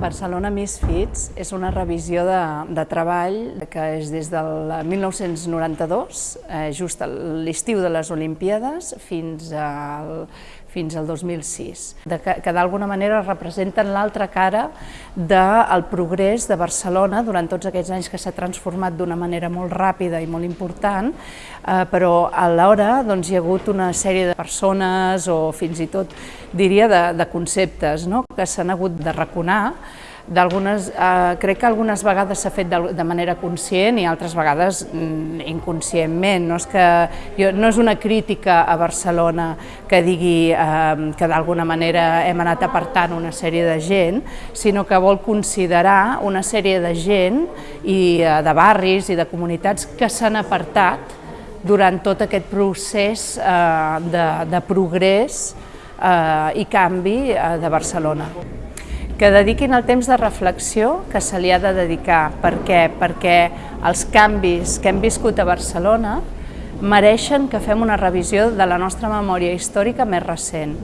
Barcelona Misfits és una revisió de, de treball que és des del 1992, eh, just l'estiu de les Olimpíades, fins al, fins al 2006, de que, que d'alguna manera representen l'altra cara del progrés de Barcelona durant tots aquests anys que s'ha transformat d'una manera molt ràpida i molt important, eh, però alhora doncs, hi ha hagut una sèrie de persones o fins i tot diria de, de conceptes no? que s'han hagut de raconar d'algunes, eh, crec que algunes vegades s'ha fet de, de manera conscient i altres vegades mm, inconscientment. No és, que, jo, no és una crítica a Barcelona que digui eh, que d'alguna manera hem anat apartant una sèrie de gent, sinó que vol considerar una sèrie de gent i eh, de barris i de comunitats que s'han apartat durant tot aquest procés eh, de, de progrés eh, i canvi eh, de Barcelona que dediquin el temps de reflexió que se li ha de dedicar. Per què? Perquè els canvis que hem viscut a Barcelona mereixen que fem una revisió de la nostra memòria històrica més recent.